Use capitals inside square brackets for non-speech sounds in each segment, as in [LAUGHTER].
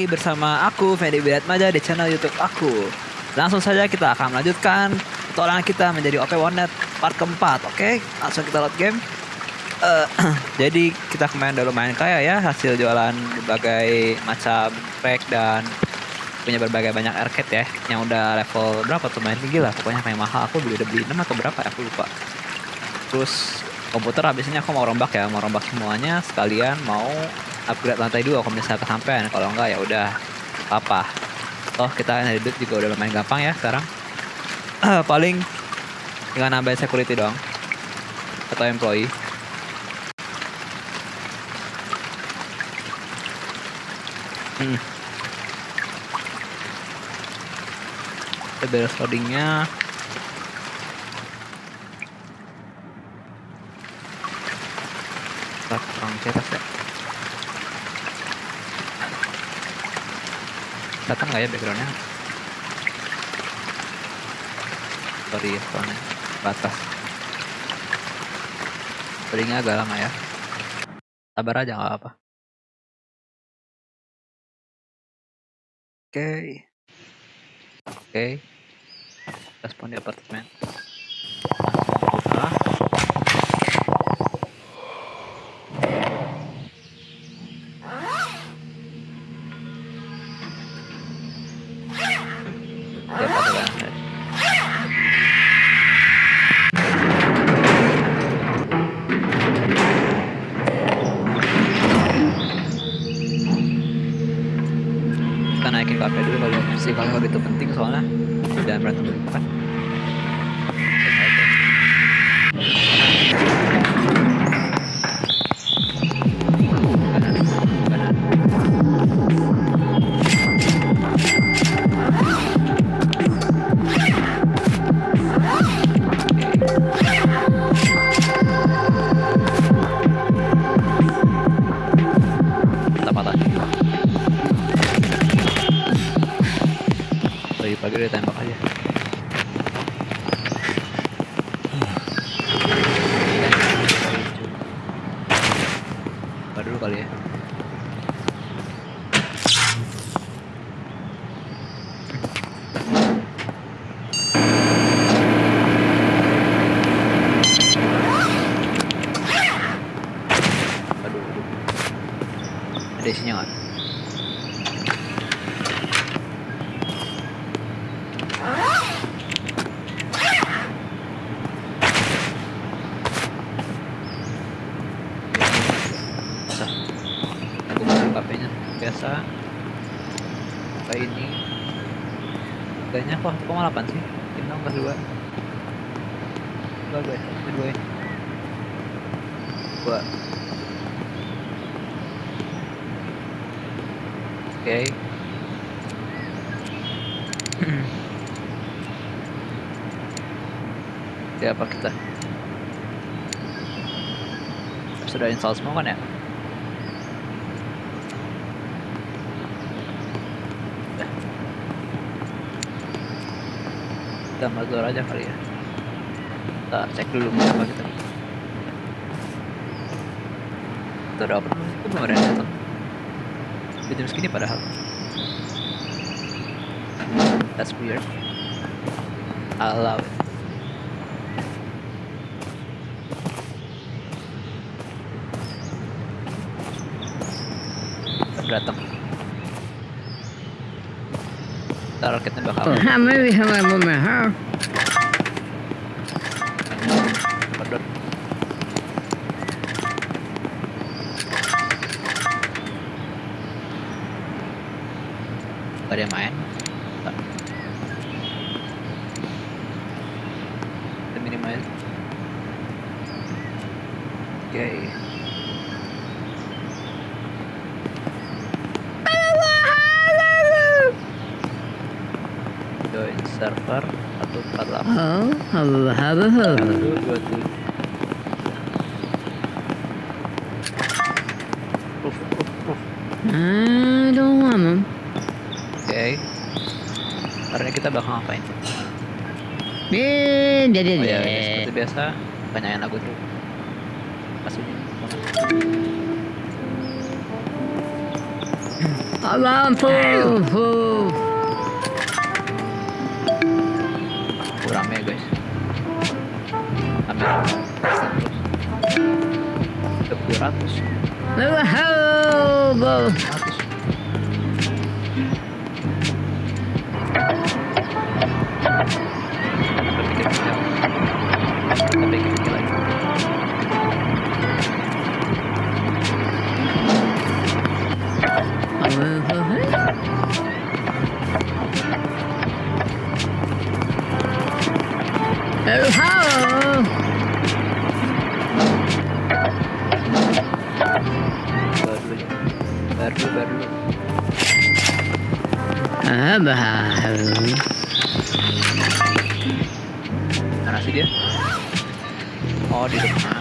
lagi bersama aku Fendi Maja di channel YouTube aku. Langsung saja kita akan melanjutkan petualangan kita menjadi OP Warnet part keempat. Oke, langsung kita load game. Uh, [CLEARS THROAT] jadi kita kemarin udah lumayan kaya ya hasil jualan berbagai macam track dan punya berbagai banyak arcade ya yang udah level berapa tuh main tinggi lah pokoknya kayak mahal aku beli udah beli 6 atau berapa ya aku lupa terus komputer habisnya aku mau rombak ya mau rombak semuanya sekalian mau upgrade lantai dua kalau misalnya kesampaian. Kalau enggak ya udah apa toh kita kan hidup juga udah lumayan gampang ya sekarang. [CLEARS THROAT] Paling tinggal nambahin security dong atau employee. Hmm. kita beres loadingnya datang nggak ya backgroundnya? Sorry ya soalnya batas. Seringnya agak lama ya. Sabar aja nggak apa oke. Okay. oke. Okay. respon di apartemen. Sih 1,8 sih. Ini dong ke dua. Dua ini dua ini dua oke. Siapa kita? Sudah install semua kan ya kita mazur aja kali ya. Kita cek dulu apa kita. Kita udah open itu belum ada yang datang. Di jam segini padahal. That's weird. I love it That movie, however, with her. Biasa, banyak lagu tuh. Masuknya. Lampu. kurang Abah. Mana dia? Oh, di depan.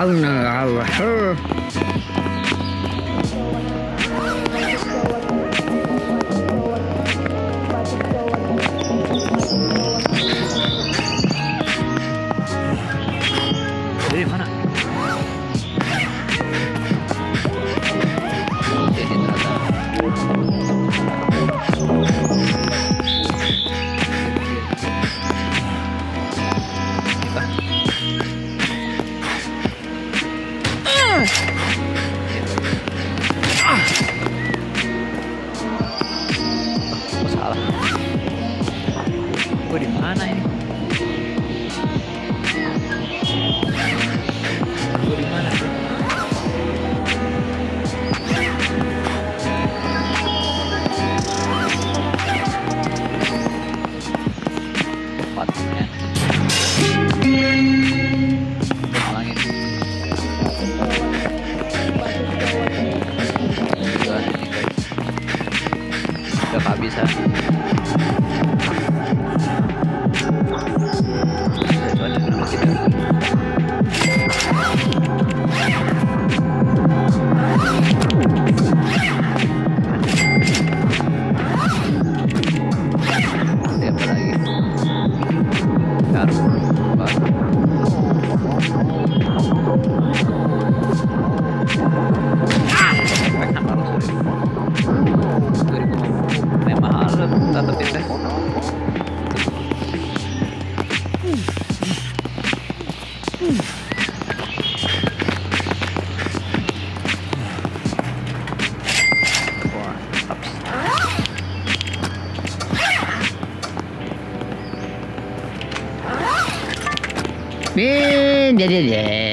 Calling Eh, deh, deh,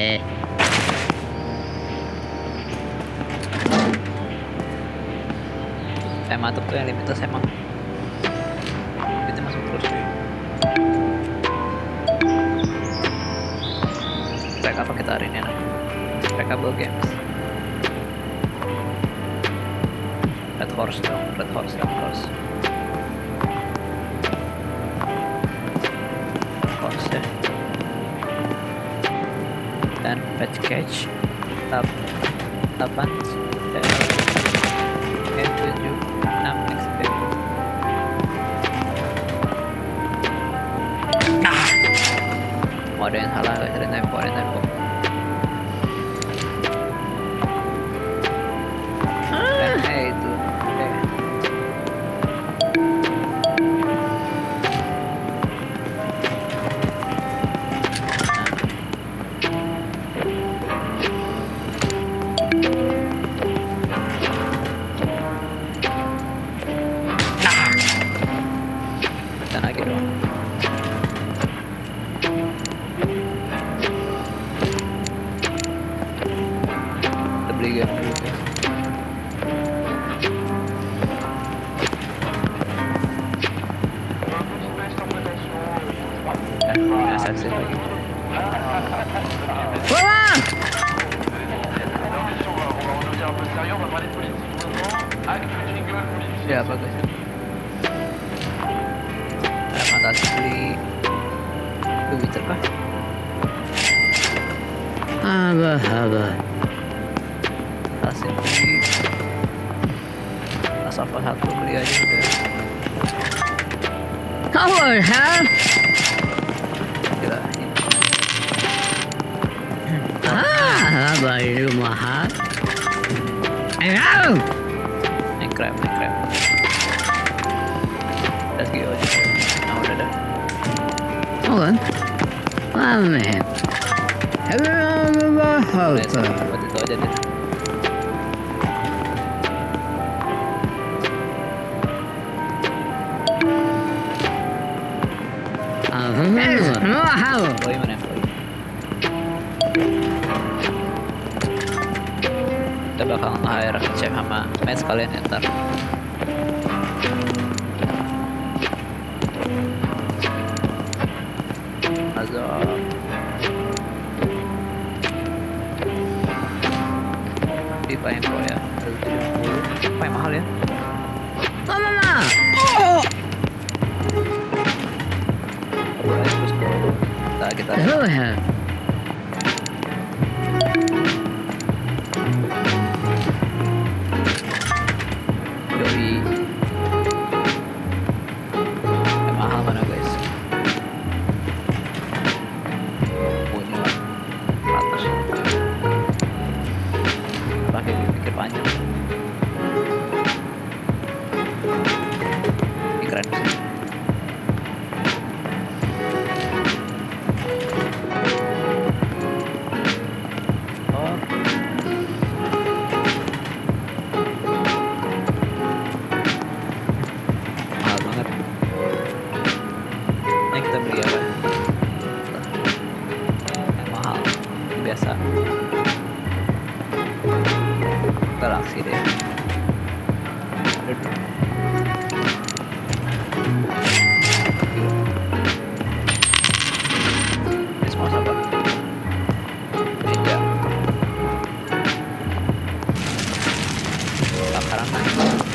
からない。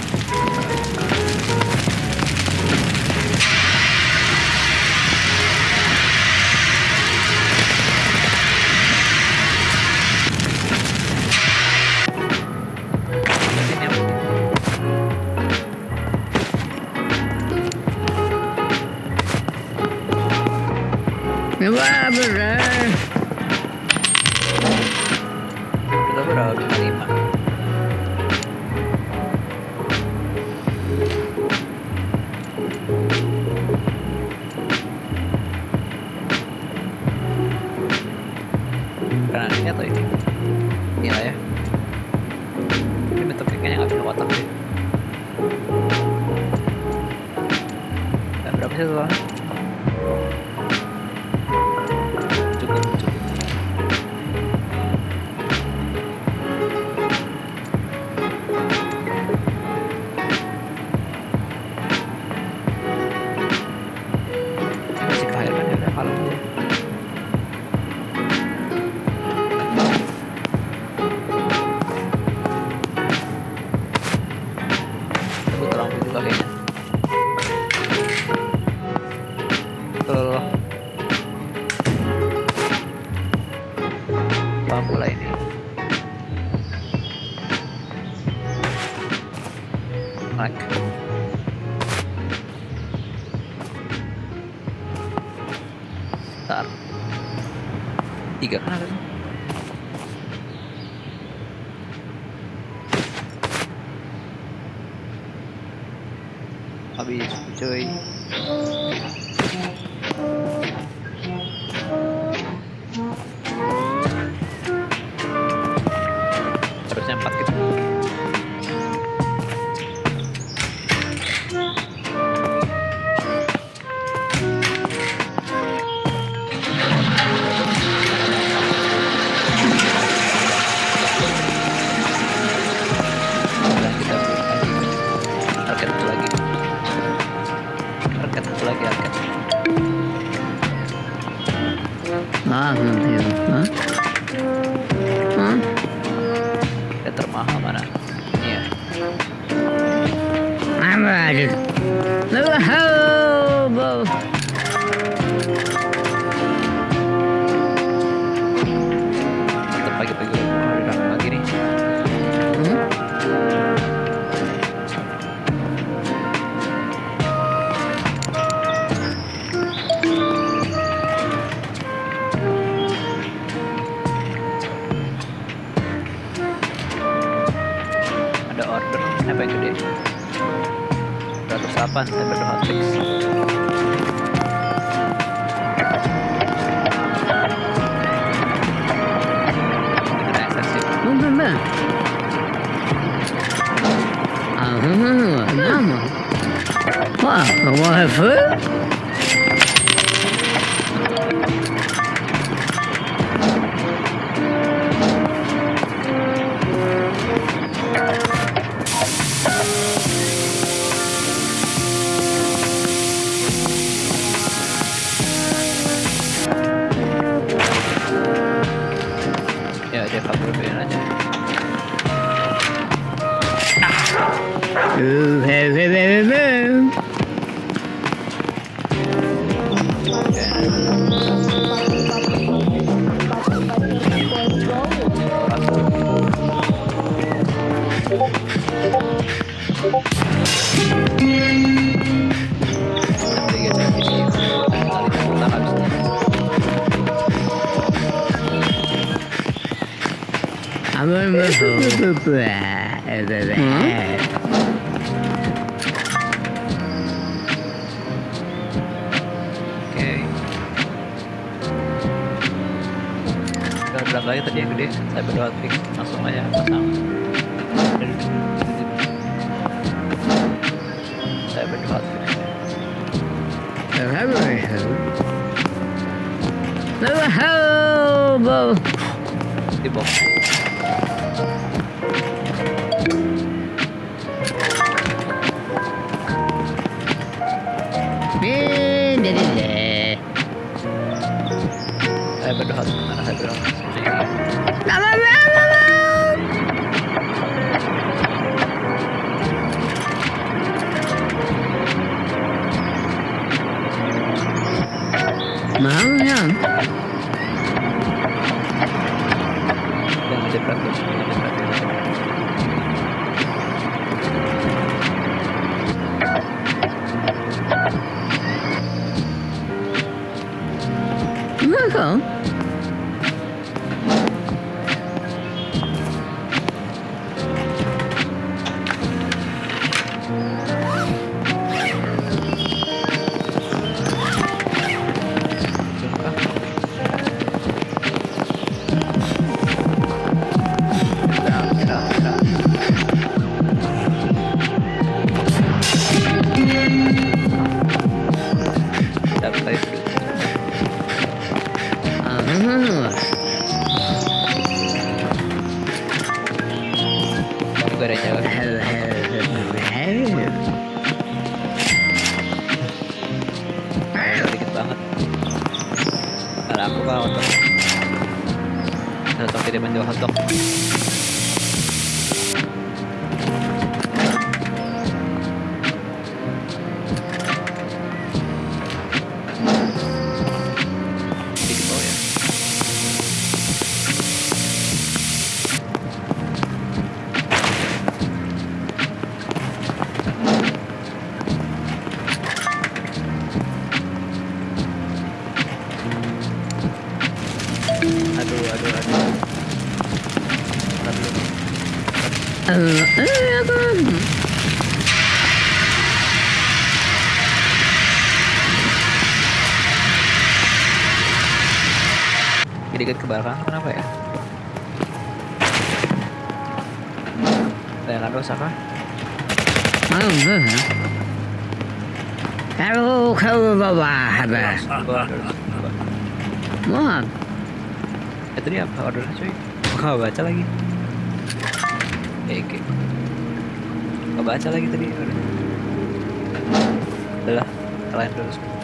apa sampai gede 108 sampai 2 hot fix Ah, vamos. Uau, vamos a feu? English. Come on. Eh tadi apa ordernya cuy? Gak baca lagi. Eh, oke. Gak baca lagi tadi ordernya. Udah lah, kalian dulu semua.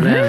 ね。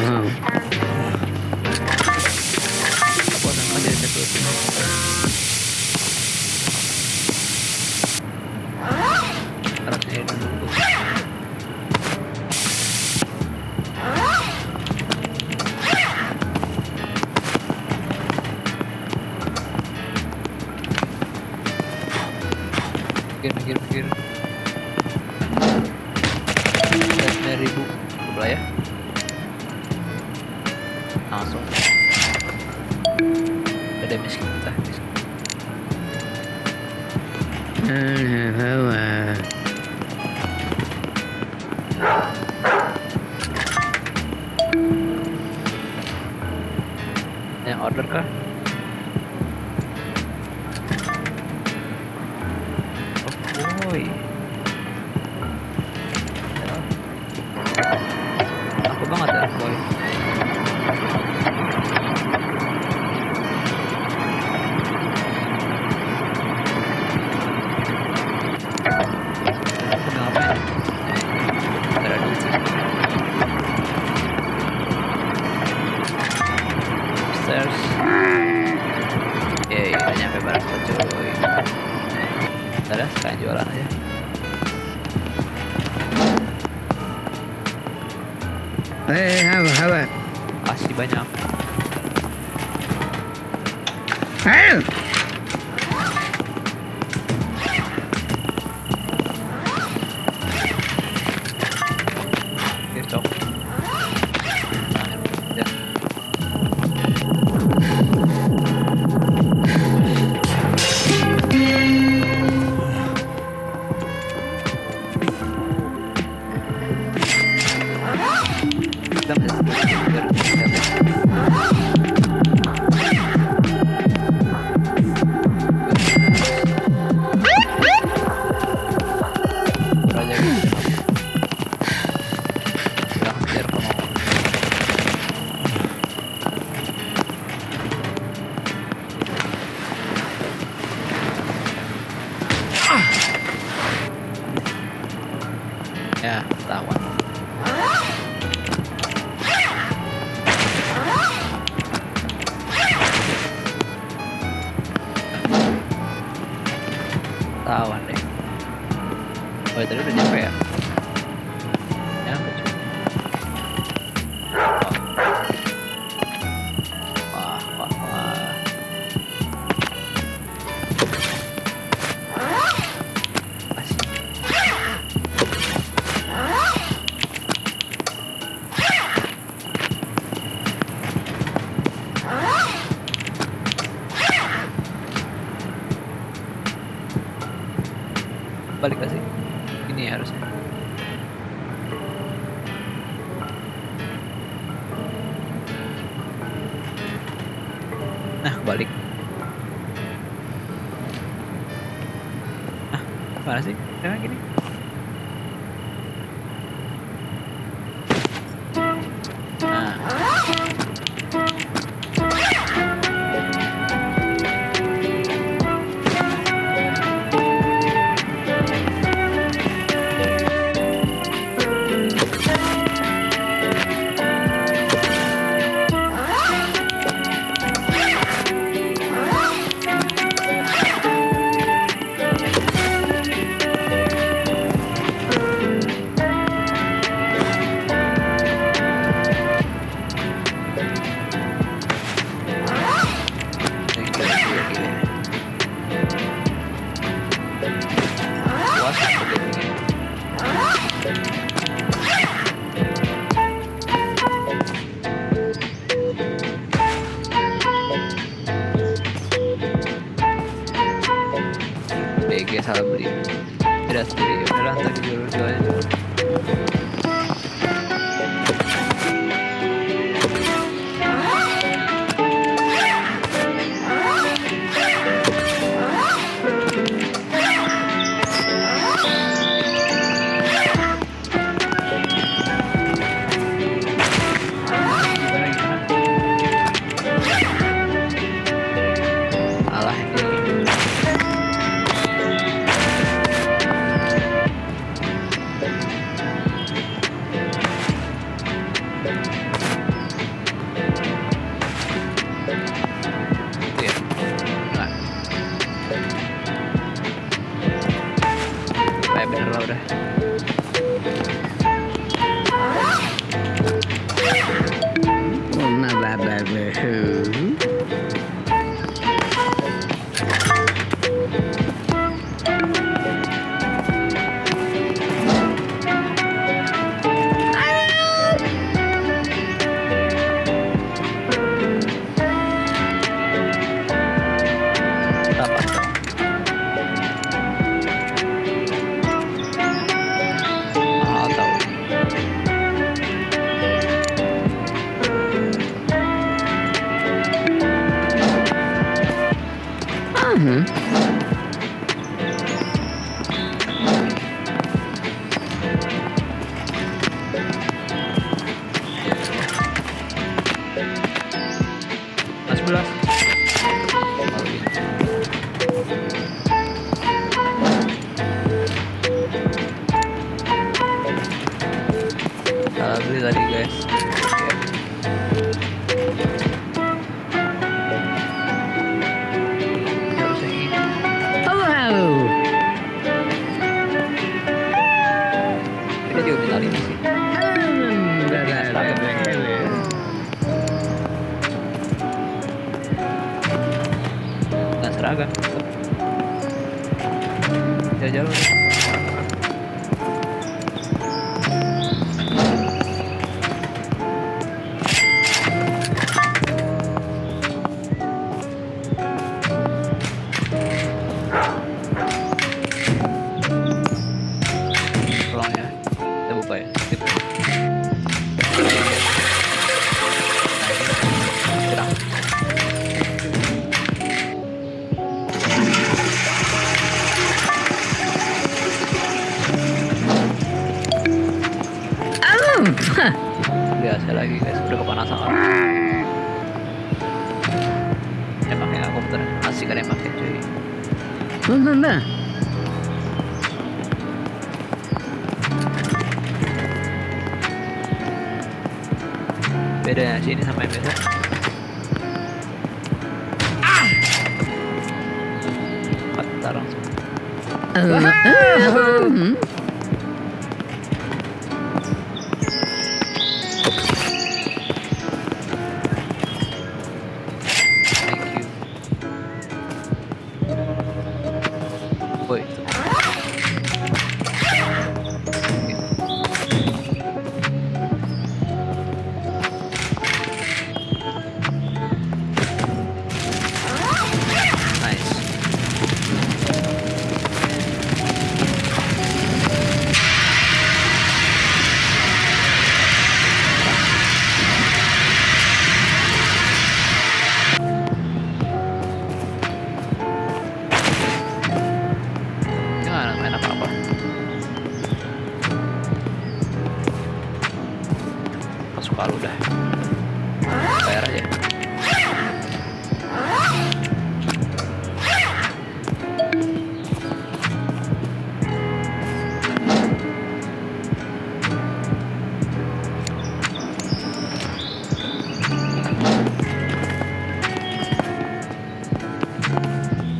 Mm-hmm.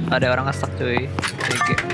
Ada orang ngestak cuy. GG.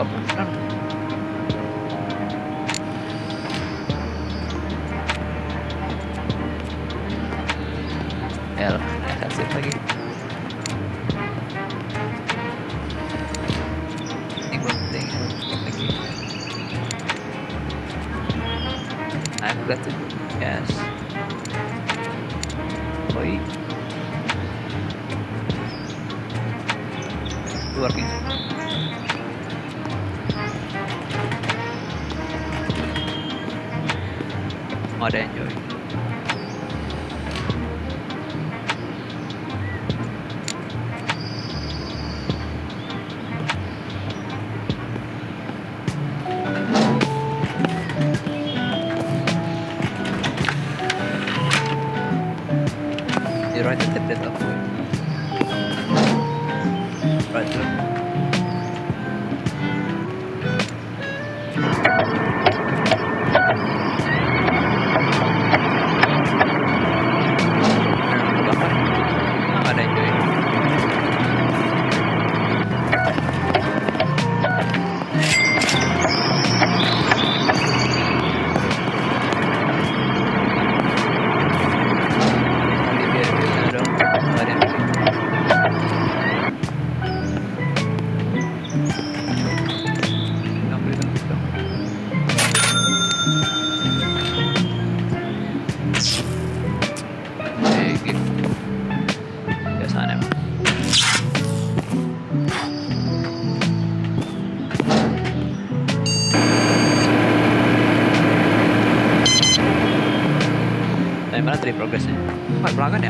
Udah Tadi progresnya? Wah, pelanggan ya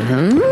Hmm.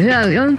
회하연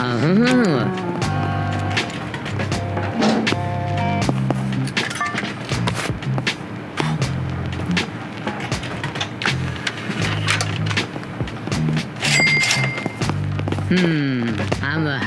Oh. Hmm, I'm a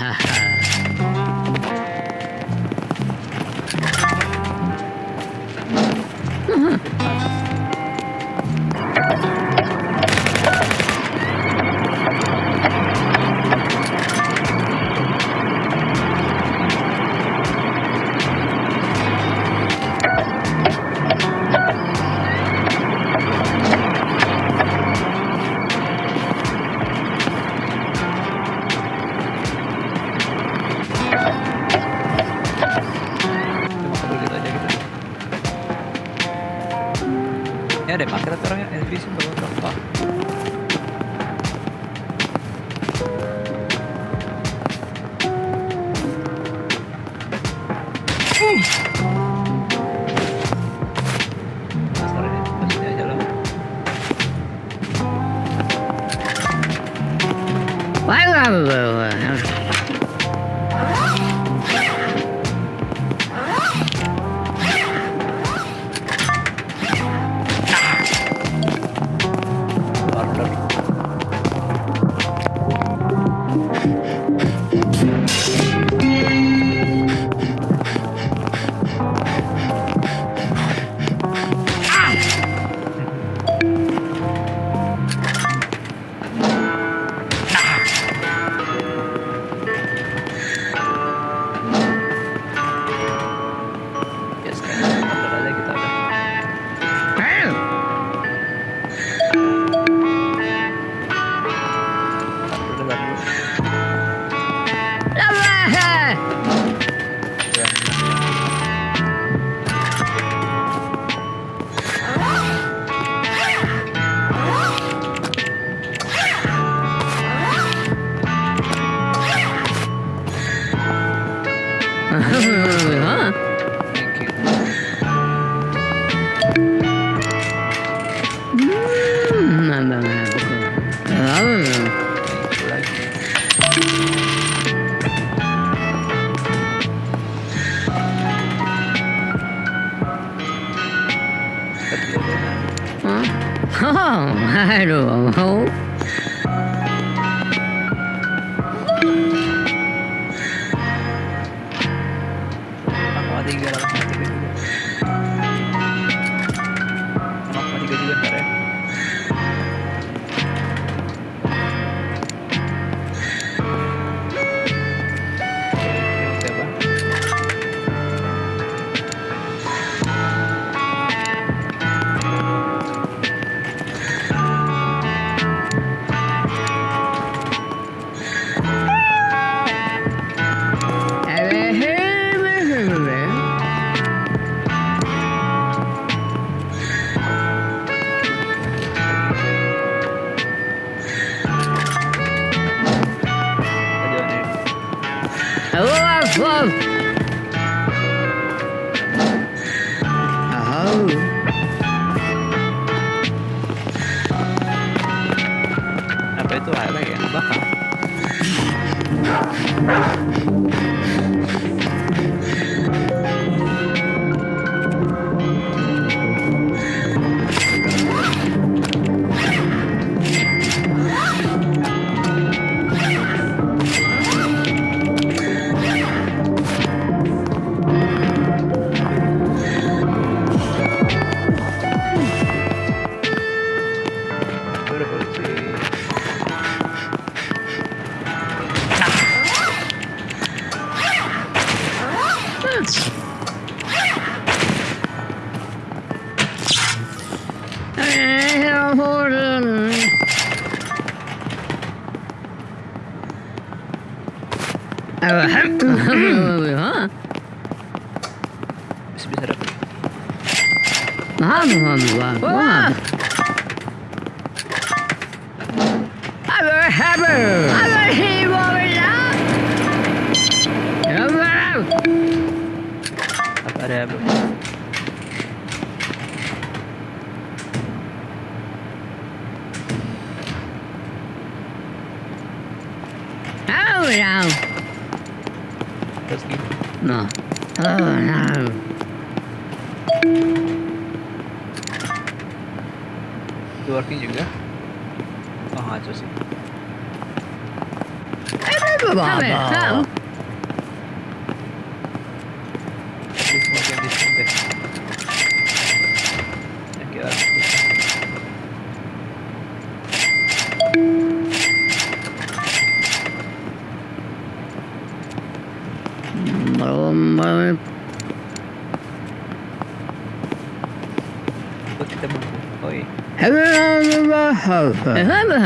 Hofer. Homer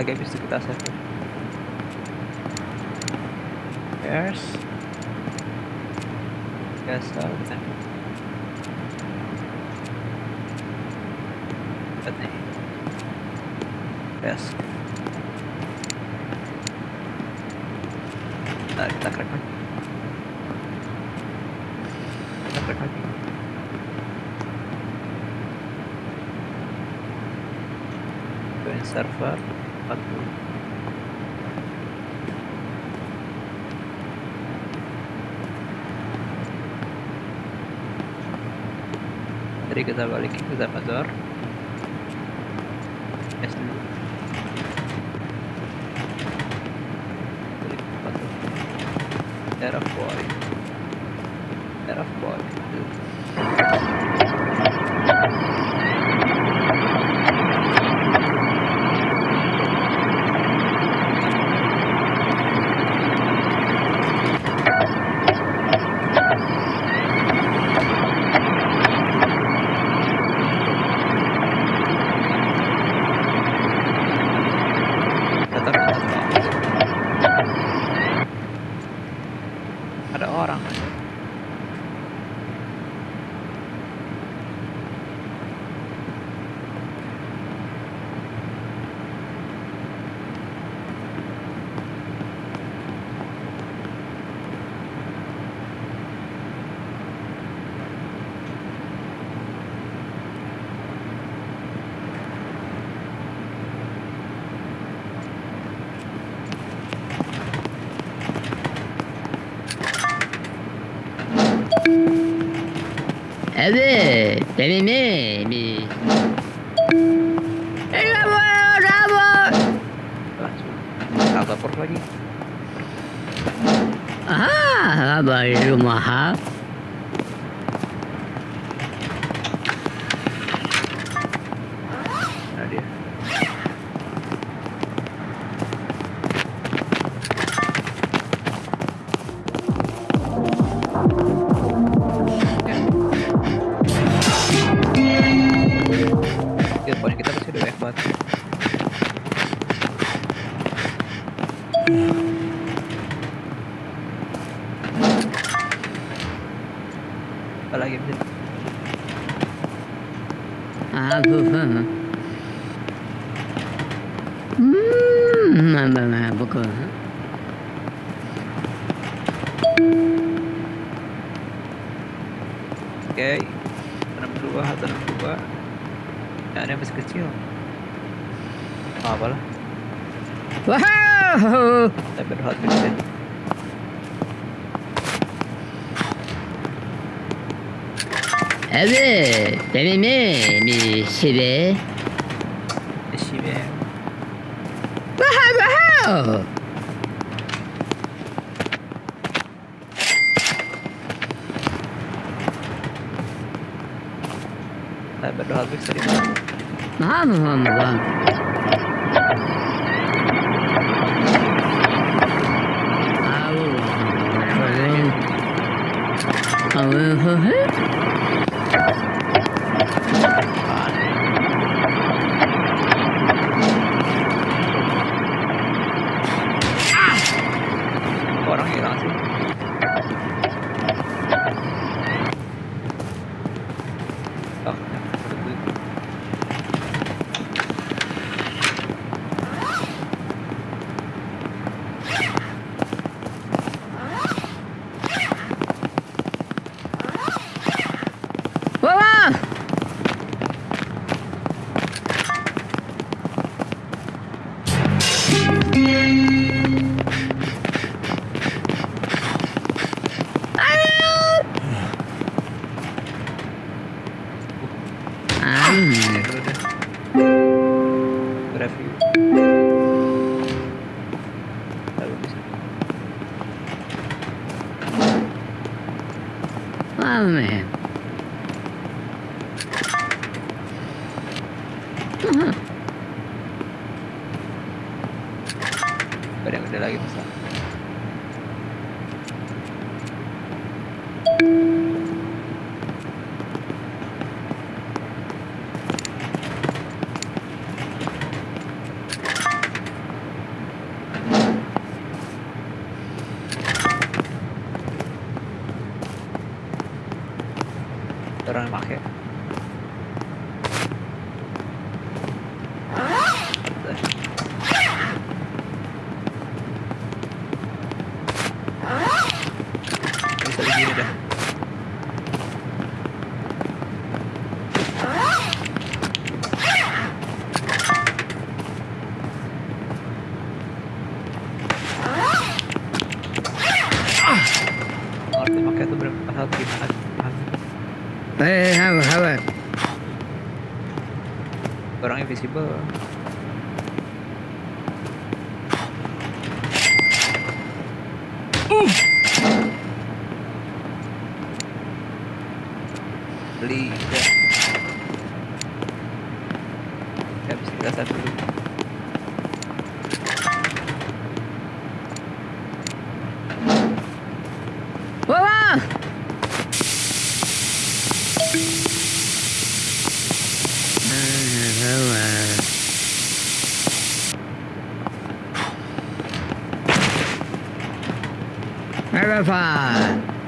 lagi habis kita save yes yes yes nah kita crack lagi kita crack dapat Jadi kita balik ke Zafazor. Yes. Evet, sevimi. れやめめみしべしべわはわは Nej, men du hade också din mamma. Mamma, mamma. Au. Au. Au. Au. visible 吃饭。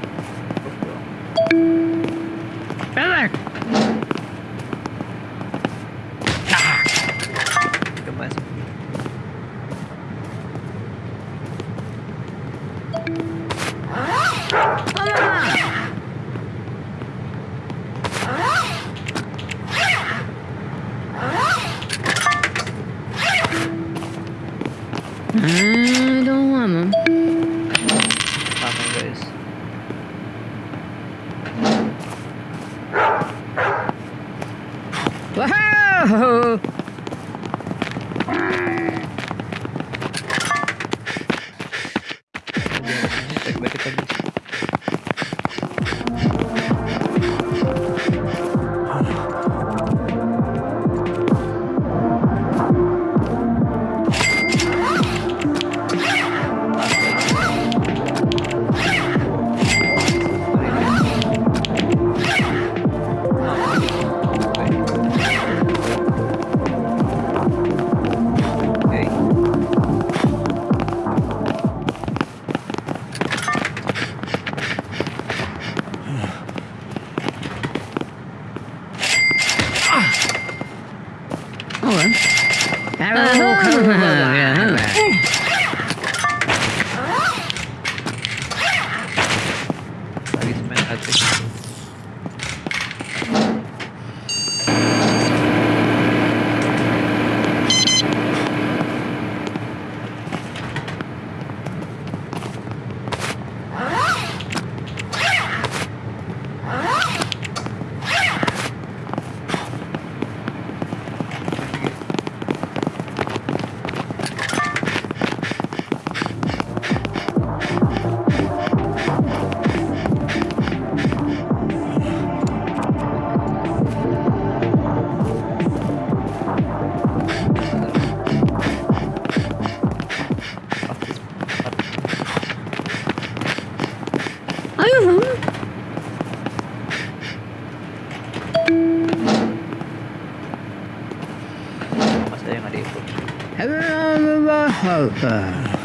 Alpha.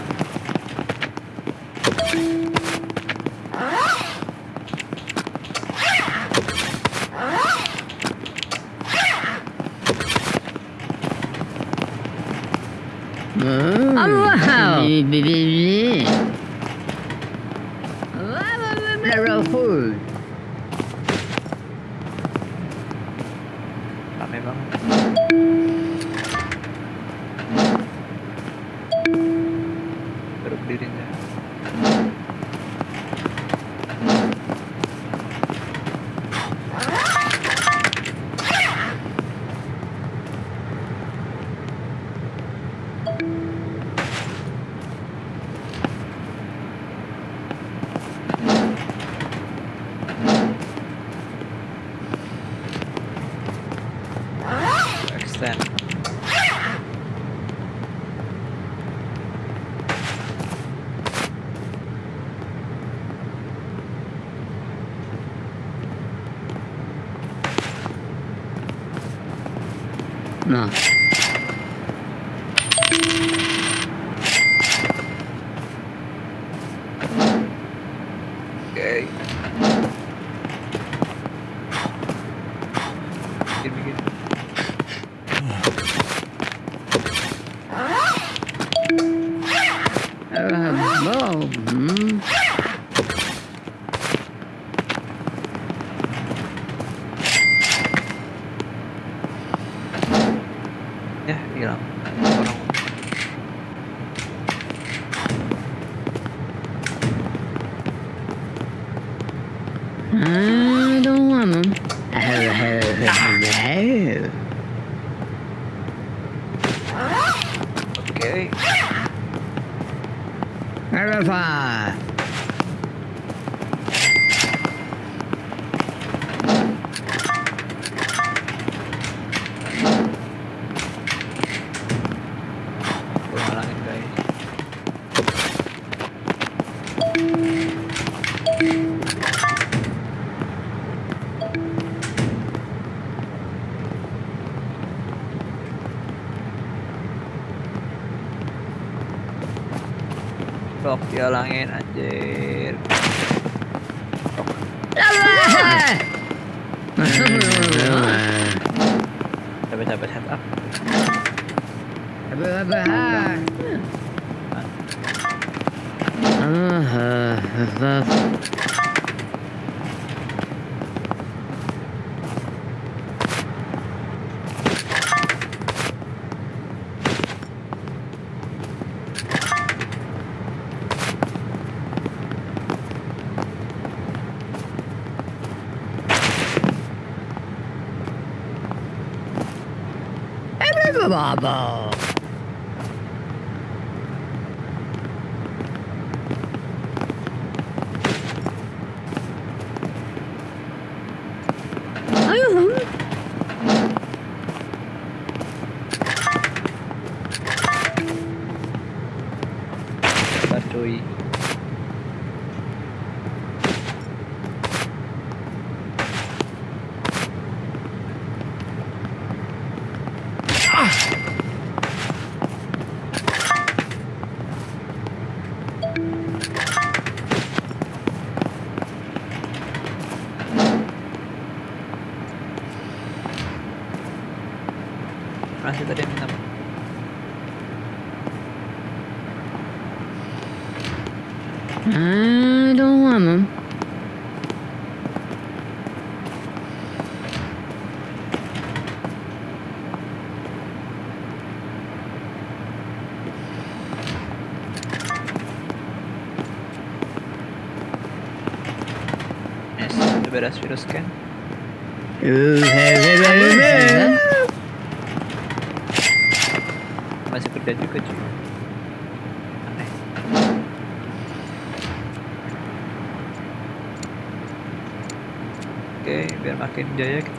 Uh, oh, wow. in there. Iya, diolangin Bravo. beras virus kan Masih kerja juga cuy. Oke, biar makin jaya kita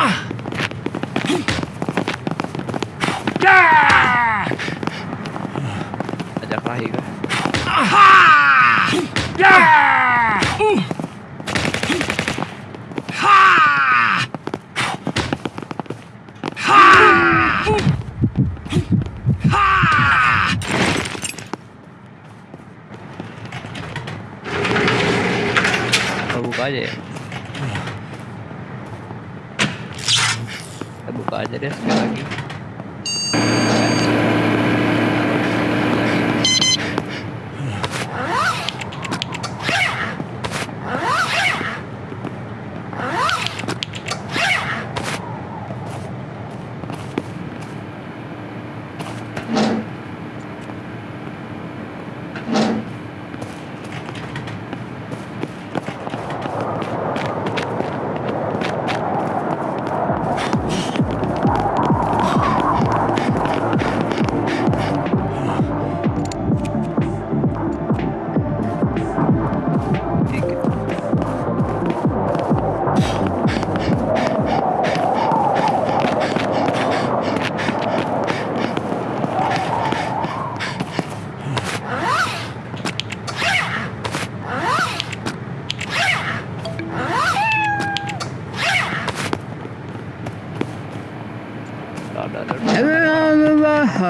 Ah! É Cadê a barriga?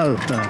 alta.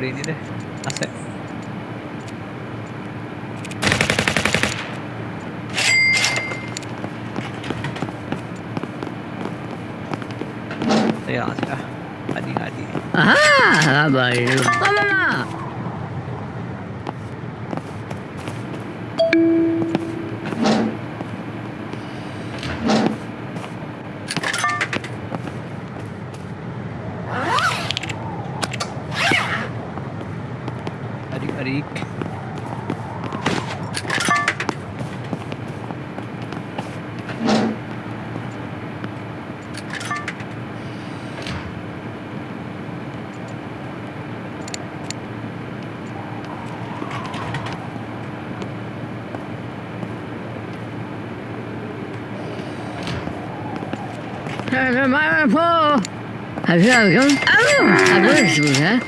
beli ini deh aset ya ah. Adi adi. Ah baik Tá vendo? Abuso, né?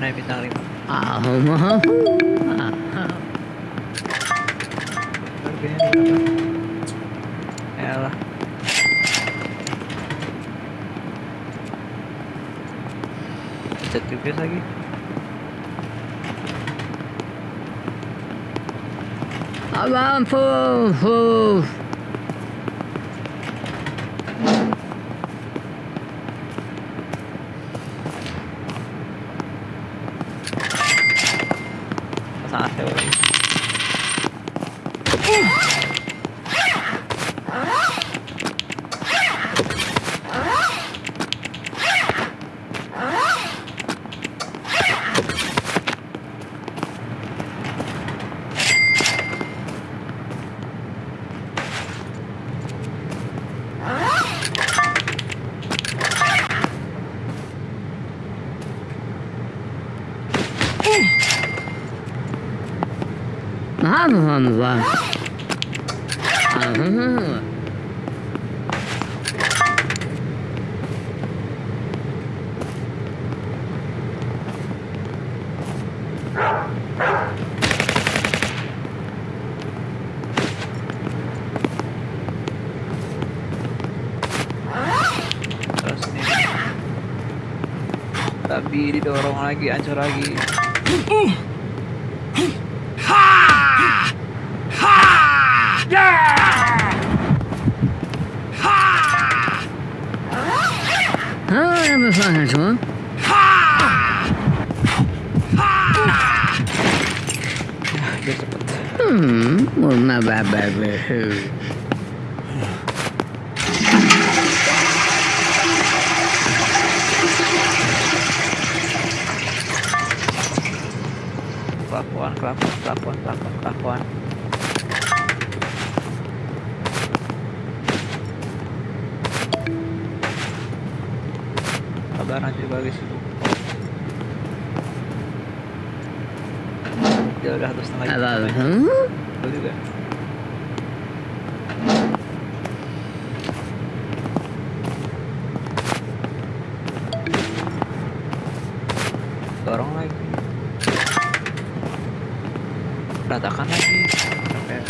mana bintang 5? Ah, ah, ah. Harganya Yalah. Pencet GPS lagi. Abang, full. Gitu, didorong lagi ancur lagi uh. berantakan lagi. Sampai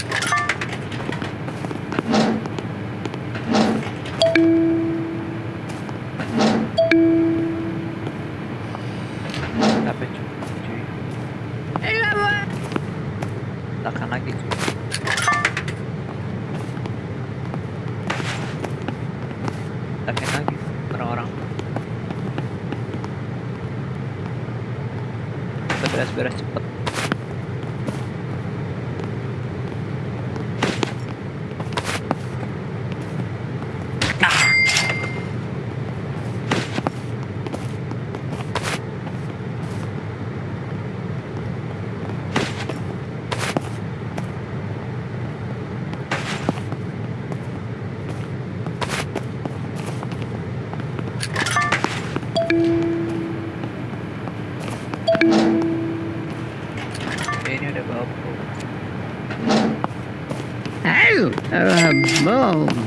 No.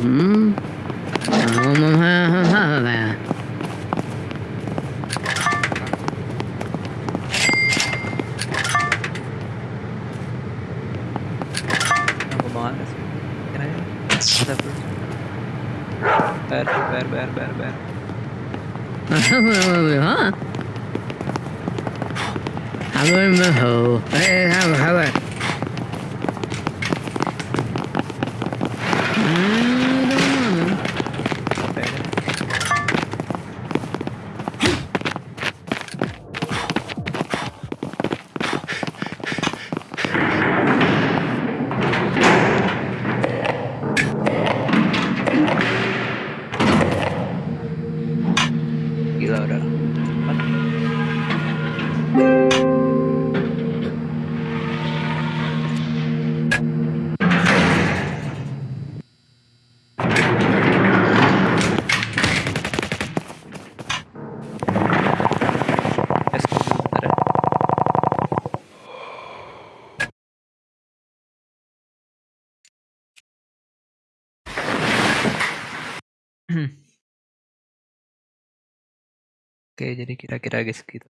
jadi kira-kira guys gitu.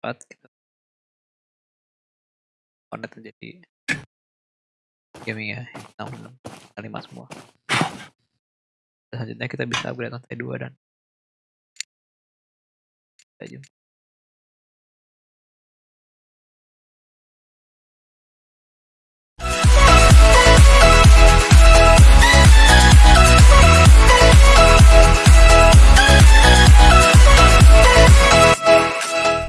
Empat gitu. Konet jadi gaming ya 6, 6 5 semua selanjutnya kita bisa upgrade lantai dua dan